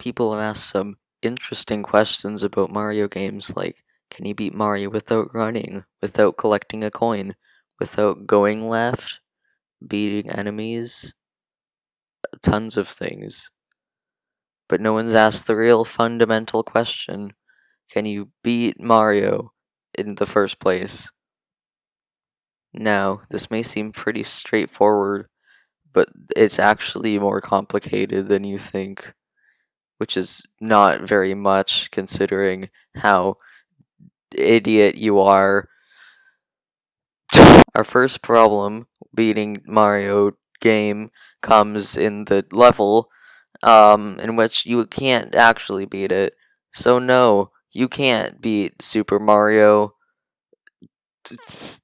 people have asked some interesting questions about Mario games like can you beat Mario without running, without collecting a coin, without going left, beating enemies, tons of things. But no one's asked the real fundamental question can you beat Mario in the first place? Now, this may seem pretty straightforward, but it's actually more complicated than you think, which is not very much considering how idiot you are. Our first problem beating Mario game comes in the level um, in which you can't actually beat it. So no, you can't beat Super Mario